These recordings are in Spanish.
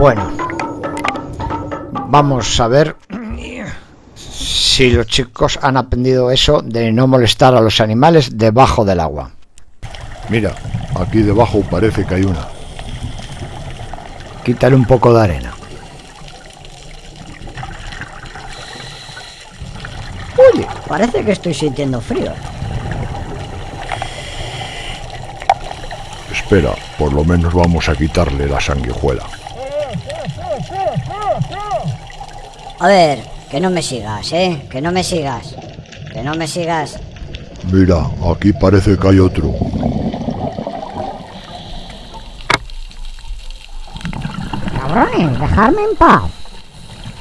Bueno, vamos a ver si los chicos han aprendido eso de no molestar a los animales debajo del agua. Mira, aquí debajo parece que hay una. Quítale un poco de arena. Oye, parece que estoy sintiendo frío. Espera, por lo menos vamos a quitarle la sanguijuela. A ver, que no me sigas, ¿eh? Que no me sigas. Que no me sigas. Mira, aquí parece que hay otro. Cabrones, dejarme en paz.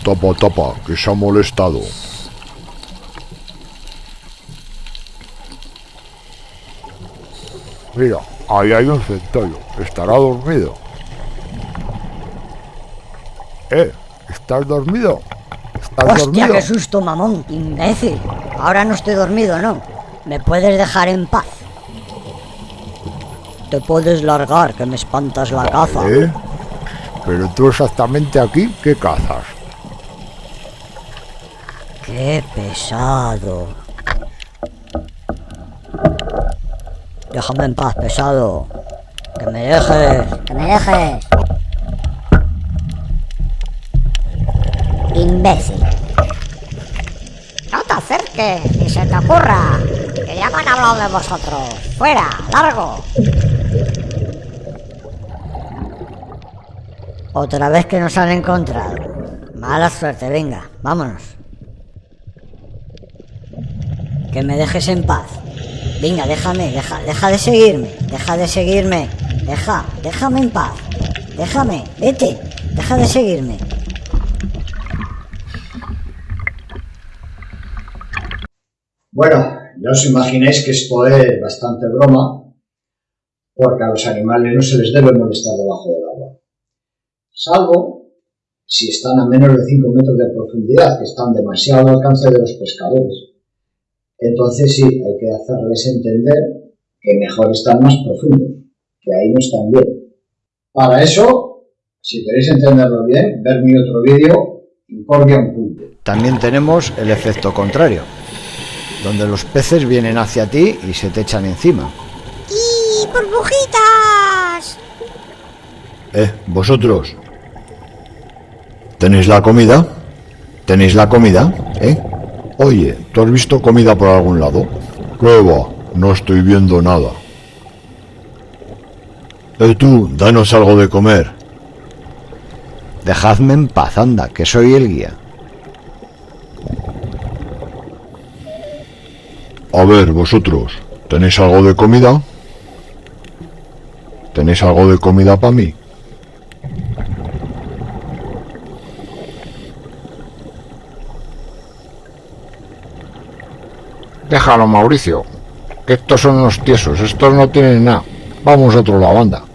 Tapa, tapa, que se ha molestado. Mira, ahí hay un centollo. Estará dormido. ¿Eh? ¿Estás dormido? ¿Estás Hostia, dormido? qué susto, mamón, imbécil. Ahora no estoy dormido, ¿no? ¿Me puedes dejar en paz? Te puedes largar, que me espantas la caza. ¿Eh? Pero tú exactamente aquí, ¿qué cazas? Qué pesado. Déjame en paz, pesado. Que me dejes. Que me dejes. Imbécil. No te acerques, ni se te ocurra. Que ya me han hablado de vosotros. Fuera, largo. Otra vez que nos han encontrado. Mala suerte, venga, vámonos. Que me dejes en paz. Venga, déjame, deja, deja de seguirme, deja de seguirme, deja, déjame en paz. Déjame, vete, deja de seguirme. Bueno, ya os imagináis que esto es bastante broma, porque a los animales no se les debe molestar debajo del agua. Salvo si están a menos de 5 metros de profundidad, que están demasiado al alcance de los pescadores. Entonces sí, hay que hacerles entender que mejor están más profundos, que ahí no están bien. Para eso, si queréis entenderlo bien, ver mi otro vídeo, Incordia un punto. También tenemos el efecto contrario, donde los peces vienen hacia ti y se te echan encima. ¡Y burbujitas! Eh, vosotros. ¿Tenéis la comida? ¿Tenéis la comida? ¿Eh? Oye, ¿tú has visto comida por algún lado? ¿Qué va? No estoy viendo nada. Eh, tú, danos algo de comer. Dejadme en paz, anda, que soy el guía. A ver, vosotros, ¿tenéis algo de comida? ¿Tenéis algo de comida para mí? Déjalo, Mauricio. Que estos son unos tiesos, estos no tienen nada. Vamos a otro lado, anda.